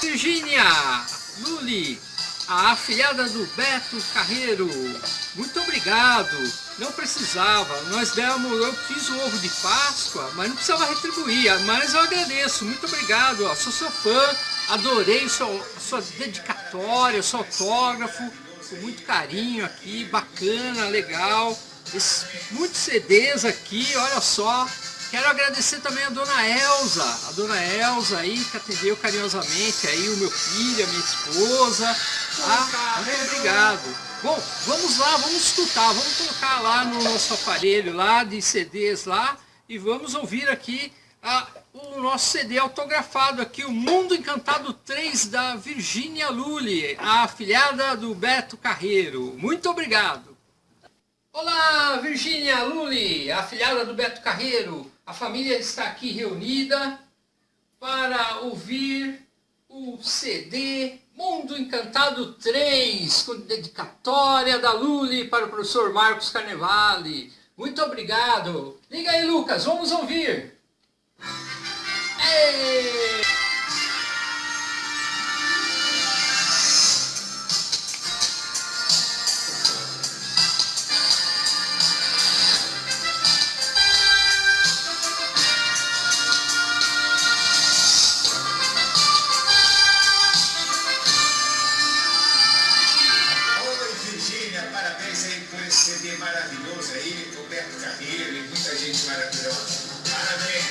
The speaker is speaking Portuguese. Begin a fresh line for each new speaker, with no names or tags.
Virgínia Luli, a afilhada do Beto Carreiro. Muito obrigado. Não precisava. Nós demos, eu fiz o ovo de Páscoa, mas não precisava retribuir. Mas eu agradeço. Muito obrigado. Ó. Sou seu fã. Adorei sua, sua dedicatória, seu autógrafo. Com muito carinho aqui. Bacana, legal. Esse, muitos CDs aqui, olha só. Quero agradecer também a dona Elza, a dona Elza aí que atendeu carinhosamente aí o meu filho, a minha esposa. Ah, muito obrigado. Bom, vamos lá, vamos escutar, vamos colocar lá no nosso aparelho lá de CDs lá e vamos ouvir aqui a, o nosso CD autografado aqui, o Mundo Encantado 3 da Virgínia Lully, a afilhada do Beto Carreiro. Muito obrigado. Olá, Virgínia Lully, afilhada do Beto Carreiro. A família está aqui reunida para ouvir o CD Mundo Encantado 3, com dedicatória da Luli para o professor Marcos Carnevale. Muito obrigado. Liga aí, Lucas, vamos ouvir.
Para que